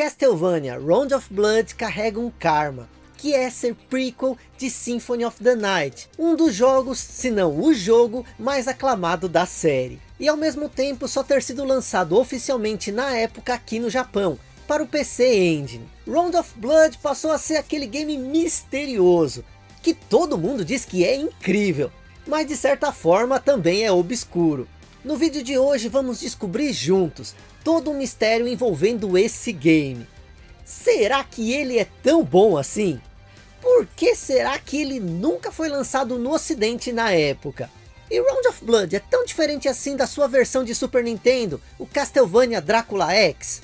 Castlevania Round of Blood carrega um karma, que é ser prequel de Symphony of the Night, um dos jogos, se não o jogo, mais aclamado da série. E ao mesmo tempo só ter sido lançado oficialmente na época aqui no Japão, para o PC Engine. Round of Blood passou a ser aquele game misterioso, que todo mundo diz que é incrível, mas de certa forma também é obscuro. No vídeo de hoje vamos descobrir juntos todo um mistério envolvendo esse game. Será que ele é tão bom assim? Por que será que ele nunca foi lançado no ocidente na época? E Round of Blood é tão diferente assim da sua versão de Super Nintendo, o Castlevania Drácula X?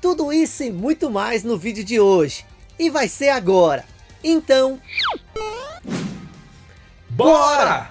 Tudo isso e muito mais no vídeo de hoje. E vai ser agora. Então... Bora!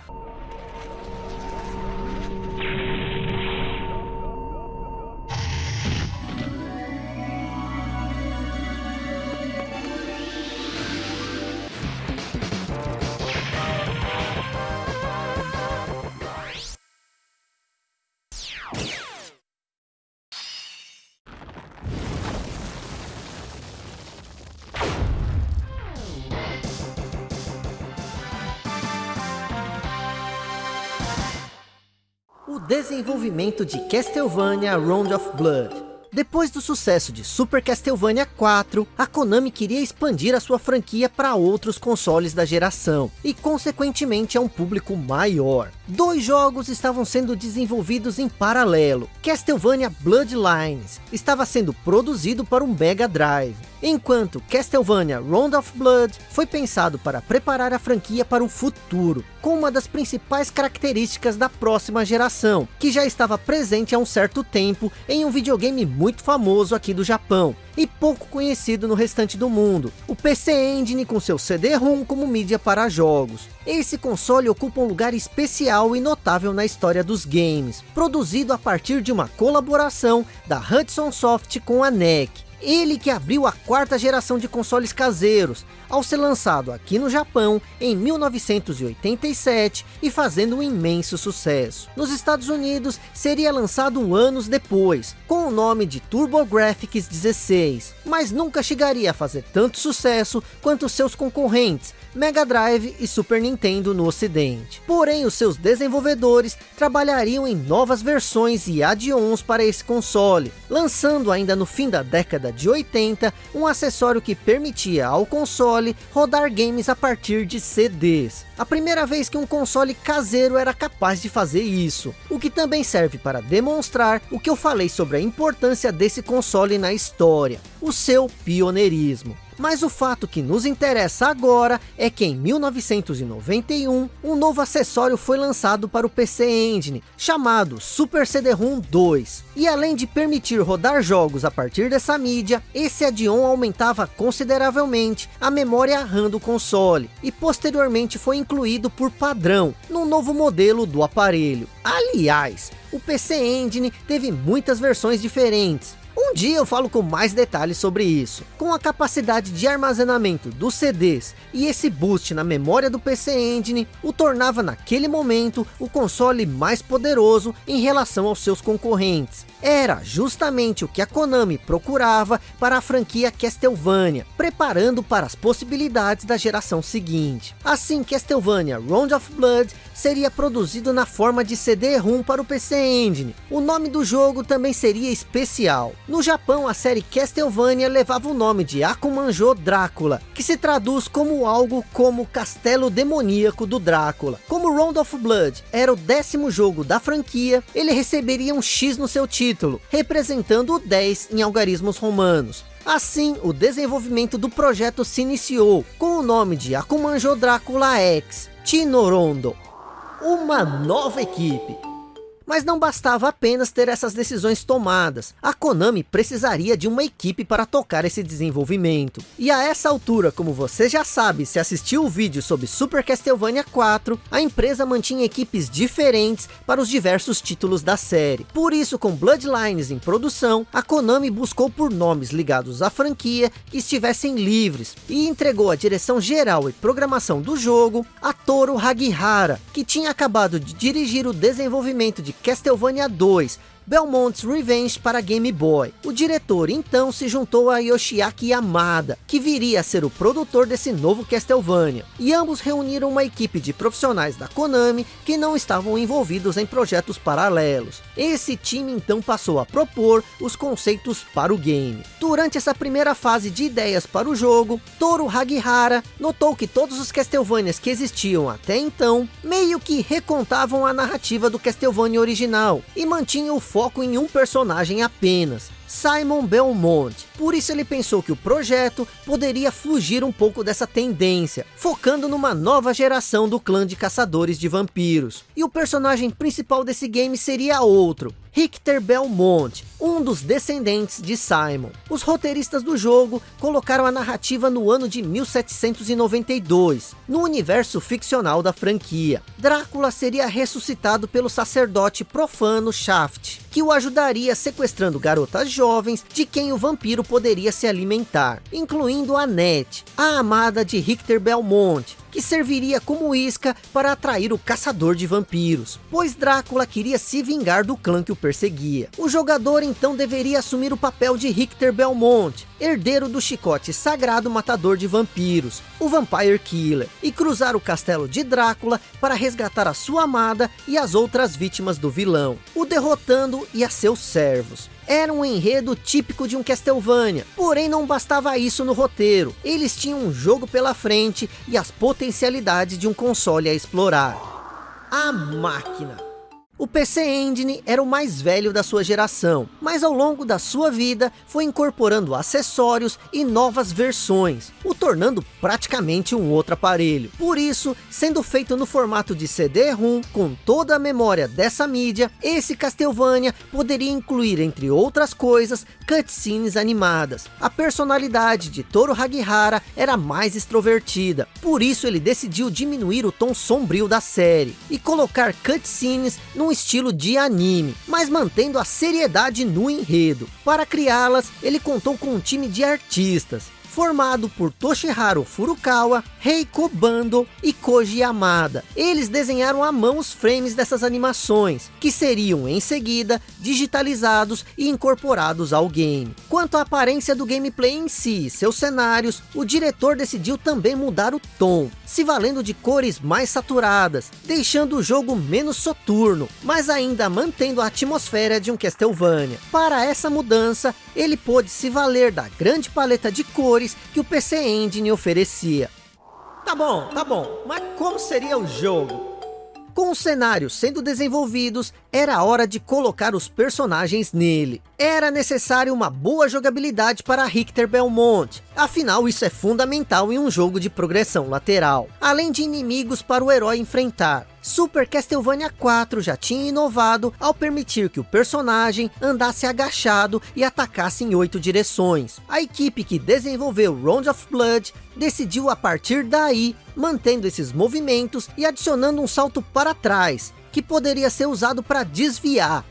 Desenvolvimento de Castlevania Round of Blood depois do sucesso de Super Castlevania 4, a Konami queria expandir a sua franquia para outros consoles da geração, e consequentemente a um público maior. Dois jogos estavam sendo desenvolvidos em paralelo. Castlevania Bloodlines estava sendo produzido para um Mega Drive, enquanto Castlevania Round of Blood foi pensado para preparar a franquia para o futuro, com uma das principais características da próxima geração, que já estava presente há um certo tempo em um videogame muito famoso aqui do Japão, e pouco conhecido no restante do mundo, o PC Engine com seu CD-ROM como mídia para jogos. Esse console ocupa um lugar especial e notável na história dos games, produzido a partir de uma colaboração da Hudson Soft com a NEC, ele que abriu a quarta geração de consoles caseiros, ao ser lançado aqui no Japão em 1987 e fazendo um imenso sucesso. Nos Estados Unidos seria lançado anos depois, com o nome de TurboGrafx 16, mas nunca chegaria a fazer tanto sucesso quanto seus concorrentes, Mega Drive e Super Nintendo no ocidente. Porém, os seus desenvolvedores trabalhariam em novas versões e add-ons para esse console, lançando ainda no fim da década de 80, um acessório que permitia ao console rodar games a partir de CDs. A primeira vez que um console caseiro era capaz de fazer isso, o que também serve para demonstrar o que eu falei sobre a importância desse console na história, o seu pioneirismo. Mas o fato que nos interessa agora é que em 1991, um novo acessório foi lançado para o PC Engine, chamado Super CD-ROM 2. E além de permitir rodar jogos a partir dessa mídia, esse add-on aumentava consideravelmente a memória RAM do console, e posteriormente foi incluído por padrão, no novo modelo do aparelho. Aliás, o PC Engine teve muitas versões diferentes, um dia eu falo com mais detalhes sobre isso. Com a capacidade de armazenamento dos CDs e esse boost na memória do PC Engine, o tornava naquele momento o console mais poderoso em relação aos seus concorrentes. Era justamente o que a Konami procurava para a franquia Castlevania, preparando para as possibilidades da geração seguinte. Assim, Castlevania Round of Blood seria produzido na forma de CD-ROM para o PC Engine. O nome do jogo também seria especial. No Japão, a série Castlevania levava o nome de Akumanjo Drácula, que se traduz como algo como Castelo Demoníaco do Drácula. Como Round of Blood era o décimo jogo da franquia, ele receberia um X no seu título, representando o 10 em algarismos romanos. Assim, o desenvolvimento do projeto se iniciou, com o nome de Akumanjo Drácula X, Tinorondo, uma nova equipe. Mas não bastava apenas ter essas decisões tomadas. A Konami precisaria de uma equipe para tocar esse desenvolvimento. E a essa altura, como você já sabe, se assistiu o vídeo sobre Super Castlevania 4, a empresa mantinha equipes diferentes para os diversos títulos da série. Por isso, com Bloodlines em produção, a Konami buscou por nomes ligados à franquia que estivessem livres e entregou a direção geral e programação do jogo a Toru Hagihara, que tinha acabado de dirigir o desenvolvimento de Castlevania 2, Belmont's Revenge para Game Boy. O diretor então se juntou a Yoshiaki Yamada, que viria a ser o produtor desse novo Castlevania. E ambos reuniram uma equipe de profissionais da Konami que não estavam envolvidos em projetos paralelos. Esse time então passou a propor os conceitos para o game. Durante essa primeira fase de ideias para o jogo, Toru Hagihara notou que todos os Castlevanias que existiam até então, meio que recontavam a narrativa do Castlevania original, e mantinham o foco em um personagem apenas, Simon Belmont. Por isso ele pensou que o projeto poderia fugir um pouco dessa tendência, focando numa nova geração do clã de caçadores de vampiros. E o personagem principal desse game seria outro, Richter Belmont, um dos descendentes de Simon. Os roteiristas do jogo colocaram a narrativa no ano de 1792, no universo ficcional da franquia. Drácula seria ressuscitado pelo sacerdote profano Shaft, que o ajudaria sequestrando garotas jovens de quem o vampiro poderia se alimentar, incluindo Annette, a amada de Richter Belmont, que serviria como isca para atrair o caçador de vampiros, pois Drácula queria se vingar do clã que o perseguia. O jogador então deveria assumir o papel de Richter Belmont, herdeiro do chicote sagrado matador de vampiros, o Vampire Killer, e cruzar o castelo de Drácula para resgatar a sua amada e as outras vítimas do vilão, o derrotando e a seus servos era um enredo típico de um Castlevania. Porém, não bastava isso no roteiro. Eles tinham um jogo pela frente e as potencialidades de um console a explorar. A máquina. O PC Engine era o mais velho da sua geração, mas ao longo da sua vida foi incorporando acessórios e novas versões, o tornando praticamente um outro aparelho. Por isso, sendo feito no formato de CD-ROM, com toda a memória dessa mídia, esse Castlevania poderia incluir, entre outras coisas, cutscenes animadas. A personalidade de Toru Hagihara era mais extrovertida, por isso ele decidiu diminuir o tom sombrio da série, e colocar cutscenes num estilo de anime, mas mantendo a seriedade no enredo. Para criá-las, ele contou com um time de artistas, formado por Toshiharu Furukawa, Reiko Bando e Koji Yamada. Eles desenharam à mão os frames dessas animações, que seriam em seguida digitalizados e incorporados ao game. Quanto à aparência do gameplay em si e seus cenários, o diretor decidiu também mudar o tom, se valendo de cores mais saturadas, deixando o jogo menos soturno, mas ainda mantendo a atmosfera de um Castlevania. Para essa mudança, ele pôde se valer da grande paleta de cores que o PC Engine oferecia. Tá bom, tá bom, mas como seria o jogo? Com os cenários sendo desenvolvidos, era hora de colocar os personagens nele. Era necessário uma boa jogabilidade para Richter Belmont, afinal isso é fundamental em um jogo de progressão lateral, além de inimigos para o herói enfrentar. Super Castlevania 4 já tinha inovado ao permitir que o personagem andasse agachado e atacasse em oito direções. A equipe que desenvolveu Round of Blood decidiu a partir daí, mantendo esses movimentos e adicionando um salto para trás, que poderia ser usado para desviar,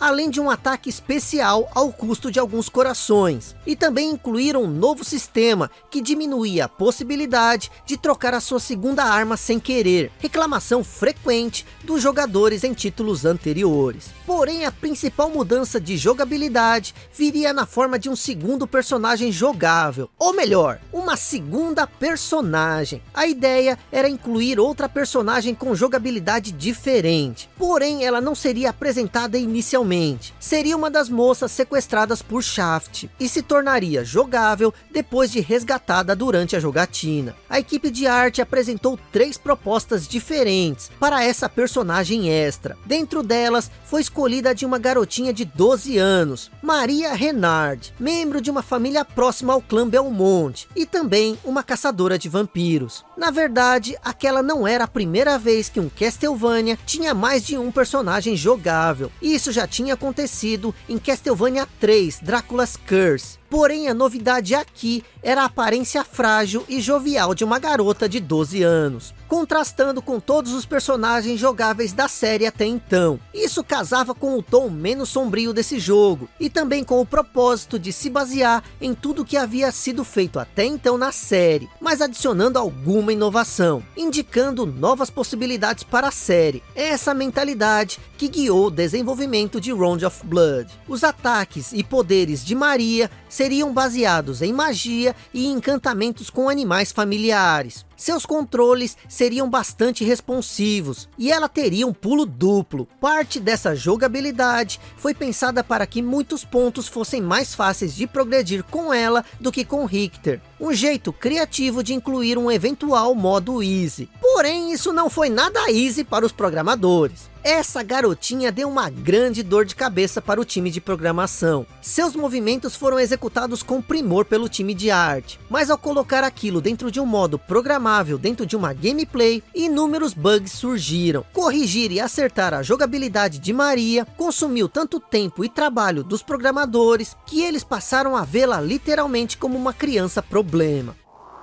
além de um ataque especial ao custo de alguns corações. E também incluíram um novo sistema que diminuía a possibilidade de trocar a sua segunda arma sem querer, reclamação frequente dos jogadores em títulos anteriores. Porém, a principal mudança de jogabilidade viria na forma de um segundo personagem jogável, ou melhor, uma segunda personagem. A ideia era incluir outra personagem com jogabilidade diferente, porém ela não seria apresentada inicialmente seria uma das moças sequestradas por Shaft e se tornaria jogável depois de resgatada durante a jogatina. A equipe de arte apresentou três propostas diferentes para essa personagem extra. Dentro delas foi escolhida de uma garotinha de 12 anos, Maria Renard, membro de uma família próxima ao clã Belmont e também uma caçadora de vampiros. Na verdade, aquela não era a primeira vez que um Castlevania tinha mais de um personagem jogável. Isso já tinha acontecido em Castlevania 3, Drácula's Curse. Porém, a novidade aqui era a aparência frágil e jovial de uma garota de 12 anos, contrastando com todos os personagens jogáveis da série até então. Isso casava com o tom menos sombrio desse jogo, e também com o propósito de se basear em tudo que havia sido feito até então na série, mas adicionando alguma inovação, indicando novas possibilidades para a série. É essa mentalidade que guiou o desenvolvimento de Round of Blood. Os ataques e poderes de Maria seriam baseados em magia e encantamentos com animais familiares. Seus controles seriam bastante responsivos e ela teria um pulo duplo. Parte dessa jogabilidade foi pensada para que muitos pontos fossem mais fáceis de progredir com ela do que com Richter. Um jeito criativo de incluir um eventual modo easy. Porém, isso não foi nada easy para os programadores. Essa garotinha deu uma grande dor de cabeça para o time de programação. Seus movimentos foram executados com primor pelo time de arte. Mas ao colocar aquilo dentro de um modo programável dentro de uma gameplay, inúmeros bugs surgiram. Corrigir e acertar a jogabilidade de Maria consumiu tanto tempo e trabalho dos programadores, que eles passaram a vê-la literalmente como uma criança problema.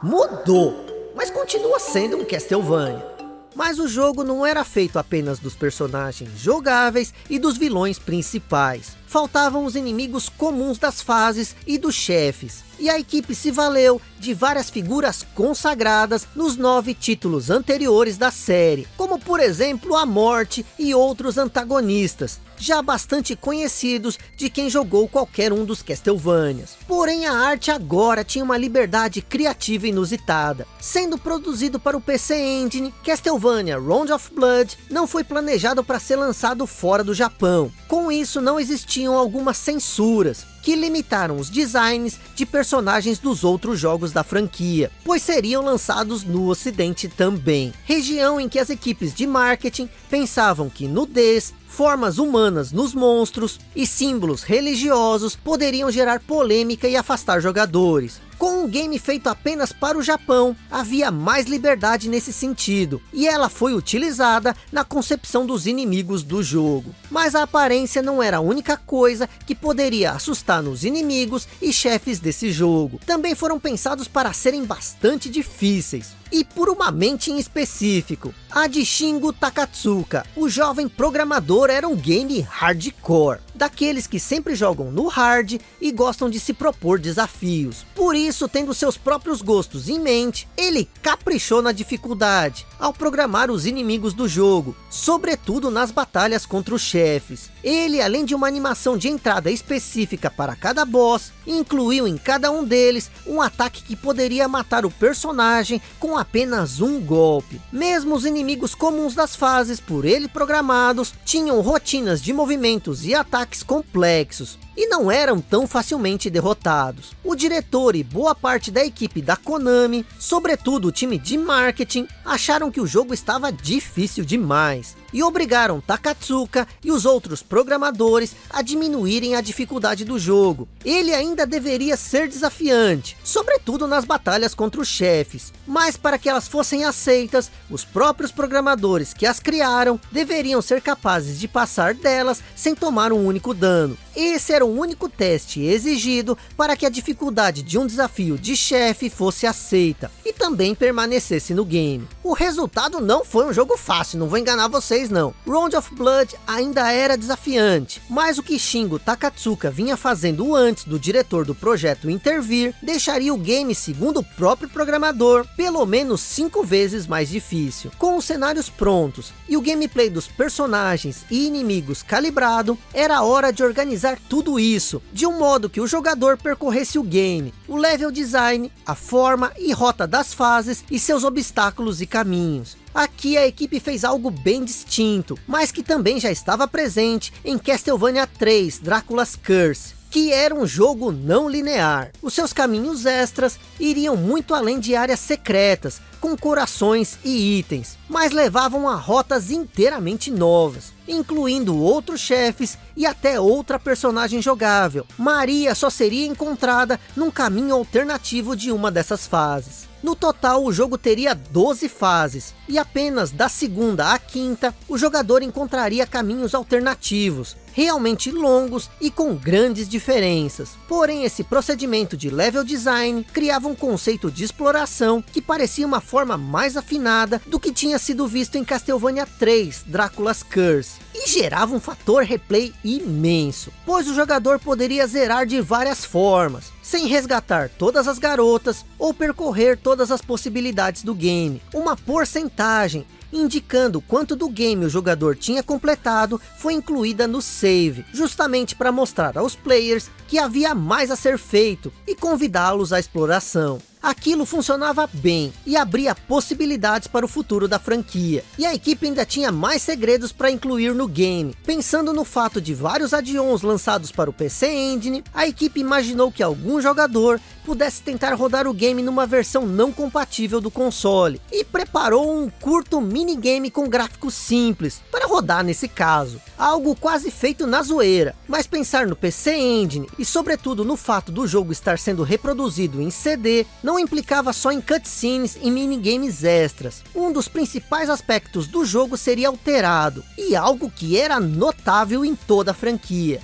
Mudou, mas continua sendo um Castlevania. Mas o jogo não era feito apenas dos personagens jogáveis e dos vilões principais. Faltavam os inimigos comuns das fases e dos chefes. E a equipe se valeu de várias figuras consagradas nos nove títulos anteriores da série, como por exemplo a Morte e outros antagonistas, já bastante conhecidos de quem jogou qualquer um dos Castlevanias. Porém a arte agora tinha uma liberdade criativa inusitada. Sendo produzido para o PC Engine, Castlevania Round of Blood não foi planejado para ser lançado fora do Japão. Com isso não existiam algumas censuras, que limitaram os designs de personagens dos outros jogos da franquia, pois seriam lançados no ocidente também. Região em que as equipes de marketing pensavam que nudez, formas humanas nos monstros e símbolos religiosos poderiam gerar polêmica e afastar jogadores. Com um game feito apenas para o Japão, havia mais liberdade nesse sentido, e ela foi utilizada na concepção dos inimigos do jogo. Mas a aparência não era a única coisa que poderia assustar nos inimigos e chefes desse jogo. Também foram pensados para serem bastante difíceis e por uma mente em específico, a de Shingo Takatsuka. O jovem programador era um game hardcore, daqueles que sempre jogam no hard e gostam de se propor desafios. Por isso, tendo seus próprios gostos em mente, ele caprichou na dificuldade, ao programar os inimigos do jogo, sobretudo nas batalhas contra os chefes. Ele, além de uma animação de entrada específica para cada boss, incluiu em cada um deles um ataque que poderia matar o personagem com apenas um golpe. Mesmo os inimigos comuns das fases, por ele programados, tinham rotinas de movimentos e ataques complexos, e não eram tão facilmente derrotados. O diretor e boa parte da equipe da Konami, sobretudo o time de marketing, acharam que o jogo estava difícil demais e obrigaram Takatsuka e os outros programadores a diminuírem a dificuldade do jogo. Ele ainda deveria ser desafiante, sobretudo nas batalhas contra os chefes, mas para que elas fossem aceitas, os próprios programadores que as criaram deveriam ser capazes de passar delas sem tomar um único dano. Esse era o único teste exigido para que a dificuldade de um desafio de chefe fosse aceita e também permanecesse no game. O resultado não foi um jogo fácil, não vou enganar vocês não. Round of Blood ainda era desafiante, mas o que Shingo Takatsuka vinha fazendo antes do diretor do projeto intervir, deixaria o game, segundo o próprio programador, pelo menos cinco vezes mais difícil. Com os cenários prontos e o gameplay dos personagens e inimigos calibrado, era hora de organizar tudo isso, de um modo que o jogador percorresse o game, o level design, a forma e rota das fases e seus obstáculos e caminhos. Aqui a equipe fez algo bem distinto, mas que também já estava presente em Castlevania 3, Drácula's Curse que era um jogo não linear. Os seus caminhos extras iriam muito além de áreas secretas, com corações e itens, mas levavam a rotas inteiramente novas, incluindo outros chefes e até outra personagem jogável. Maria só seria encontrada num caminho alternativo de uma dessas fases. No total, o jogo teria 12 fases, e apenas da segunda à quinta, o jogador encontraria caminhos alternativos, realmente longos e com grandes diferenças. Porém, esse procedimento de level design criava um conceito de exploração que parecia uma forma mais afinada do que tinha sido visto em Castlevania 3, Drácula's Curse. E gerava um fator replay imenso, pois o jogador poderia zerar de várias formas, sem resgatar todas as garotas ou percorrer todas as possibilidades do game. Uma porcentagem indicando quanto do game o jogador tinha completado, foi incluída no save, justamente para mostrar aos players que havia mais a ser feito e convidá-los à exploração. Aquilo funcionava bem e abria possibilidades para o futuro da franquia. E a equipe ainda tinha mais segredos para incluir no game. Pensando no fato de vários add-ons lançados para o PC Engine, a equipe imaginou que algum jogador pudesse tentar rodar o game numa versão não compatível do console. E preparou um curto minigame com gráficos simples, para rodar nesse caso. Algo quase feito na zoeira. Mas pensar no PC Engine, e sobretudo no fato do jogo estar sendo reproduzido em CD, não implicava só em cutscenes e minigames extras. Um dos principais aspectos do jogo seria alterado, e algo que era notável em toda a franquia.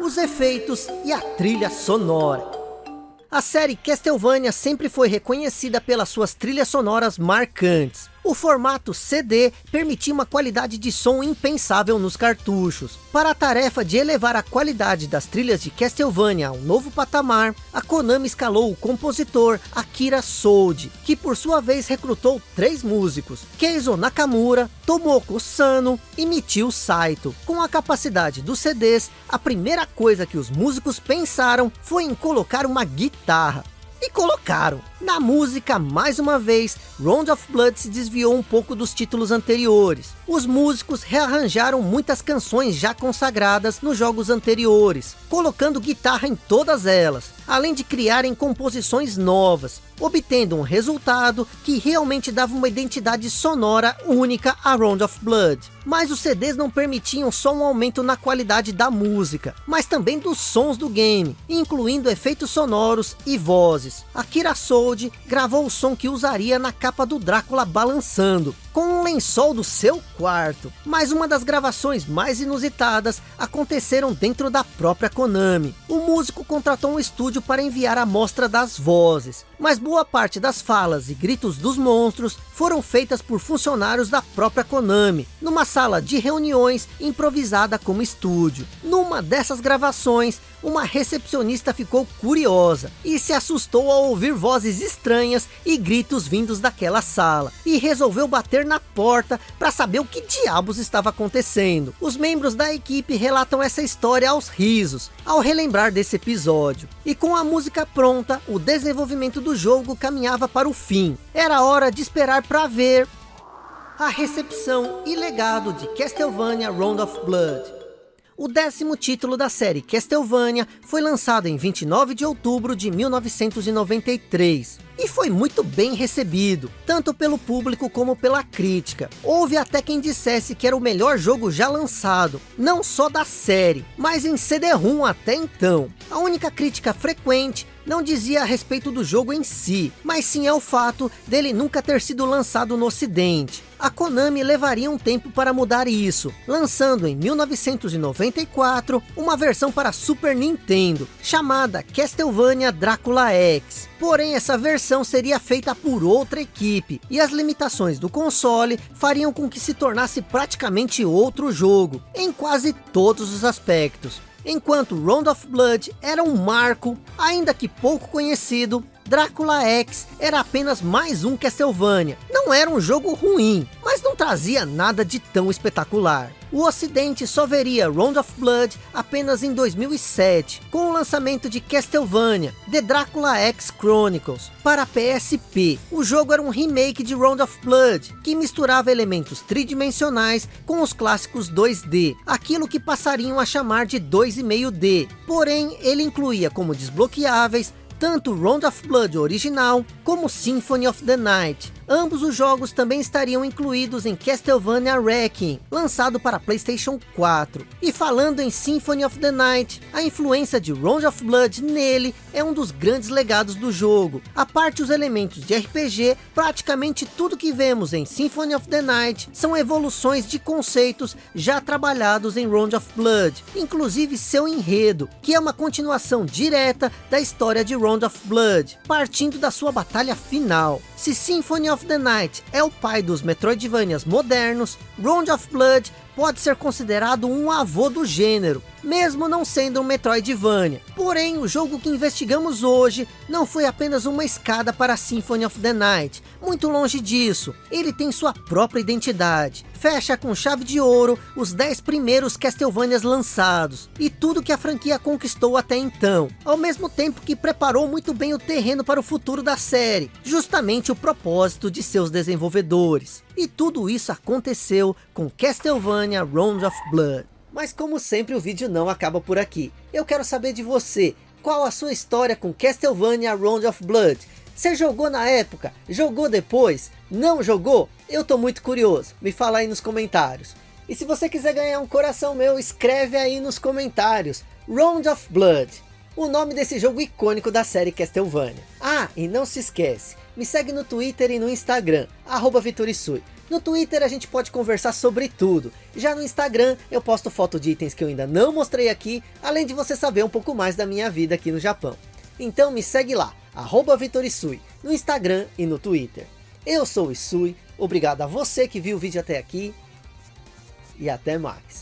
Os efeitos e a trilha sonora. A série Castlevania sempre foi reconhecida pelas suas trilhas sonoras marcantes. O formato CD permitia uma qualidade de som impensável nos cartuchos. Para a tarefa de elevar a qualidade das trilhas de Castlevania a um novo patamar, a Konami escalou o compositor Akira Sold, que por sua vez recrutou três músicos, Keizo Nakamura, Tomoko Sano e Michio Saito. Com a capacidade dos CDs, a primeira coisa que os músicos pensaram foi em colocar uma guitarra. E colocaram. Na música, mais uma vez, Round of Blood se desviou um pouco dos títulos anteriores. Os músicos rearranjaram muitas canções já consagradas nos jogos anteriores, colocando guitarra em todas elas, além de criarem composições novas, obtendo um resultado que realmente dava uma identidade sonora única a Round of Blood. Mas os CDs não permitiam só um aumento na qualidade da música, mas também dos sons do game, incluindo efeitos sonoros e vozes. Akira Sold gravou o som que usaria na capa do Drácula balançando, com um lençol do seu quarto. Mas uma das gravações mais inusitadas aconteceram dentro da própria Konami. O músico contratou um estúdio para enviar a amostra das vozes, mas boa parte das falas e gritos dos monstros foram feitas por funcionários da própria Konami, numa sala de reuniões improvisada como estúdio. Numa dessas gravações, uma recepcionista ficou curiosa e se assustou ao ouvir vozes estranhas e gritos vindos daquela sala, e resolveu bater na porta para saber o que diabos estava acontecendo. Os membros da equipe relatam essa história aos risos, ao relembrar desse episódio. E com a música pronta, o desenvolvimento do jogo caminhava para o fim. Era hora de esperar para ver a recepção e legado de Castlevania Round of Blood. O décimo título da série Castlevania foi lançado em 29 de outubro de 1993 e foi muito bem recebido, tanto pelo público como pela crítica. Houve até quem dissesse que era o melhor jogo já lançado, não só da série, mas em CD-ROM até então. A única crítica frequente não dizia a respeito do jogo em si, mas sim é o fato dele nunca ter sido lançado no ocidente. A Konami levaria um tempo para mudar isso, lançando em 1994 uma versão para Super Nintendo, chamada Castlevania Dracula X. Porém, essa versão seria feita por outra equipe, e as limitações do console fariam com que se tornasse praticamente outro jogo, em quase todos os aspectos. Enquanto Round of Blood era um marco, ainda que pouco conhecido, Drácula X era apenas mais um Castlevania. Não era um jogo ruim, mas não trazia nada de tão espetacular. O ocidente só veria Round of Blood apenas em 2007, com o lançamento de Castlevania, The Dracula X Chronicles, para PSP. O jogo era um remake de Round of Blood, que misturava elementos tridimensionais com os clássicos 2D, aquilo que passariam a chamar de 2,5D. Porém, ele incluía como desbloqueáveis tanto Round of Blood original, como Symphony of the Night. Ambos os jogos também estariam incluídos em Castlevania Wrecking, lançado para Playstation 4. E falando em Symphony of the Night, a influência de Round of Blood nele é um dos grandes legados do jogo. A parte os elementos de RPG, praticamente tudo que vemos em Symphony of the Night são evoluções de conceitos já trabalhados em Round of Blood, inclusive seu enredo, que é uma continuação direta da história de Round of Blood, partindo da sua batalha final. Se Symphony of the Night é o pai dos Metroidvanias modernos, Round of Blood pode ser considerado um avô do gênero, mesmo não sendo um Metroidvania. Porém, o jogo que investigamos hoje não foi apenas uma escada para Symphony of the Night. Muito longe disso, ele tem sua própria identidade. Fecha com chave de ouro os 10 primeiros Castlevanias lançados, e tudo que a franquia conquistou até então. Ao mesmo tempo que preparou muito bem o terreno para o futuro da série, justamente o propósito de seus desenvolvedores. E tudo isso aconteceu com Castlevania Round of Blood. Mas como sempre o vídeo não acaba por aqui. Eu quero saber de você, qual a sua história com Castlevania Round of Blood? Você jogou na época? Jogou depois? Não jogou? Eu tô muito curioso, me fala aí nos comentários. E se você quiser ganhar um coração meu, escreve aí nos comentários. Round of Blood, o nome desse jogo icônico da série Castlevania. Ah, e não se esquece, me segue no Twitter e no Instagram, arroba. No Twitter a gente pode conversar sobre tudo. Já no Instagram eu posto foto de itens que eu ainda não mostrei aqui, além de você saber um pouco mais da minha vida aqui no Japão. Então me segue lá, arroba no Instagram e no Twitter. Eu sou o Isui, obrigado a você que viu o vídeo até aqui, e até mais.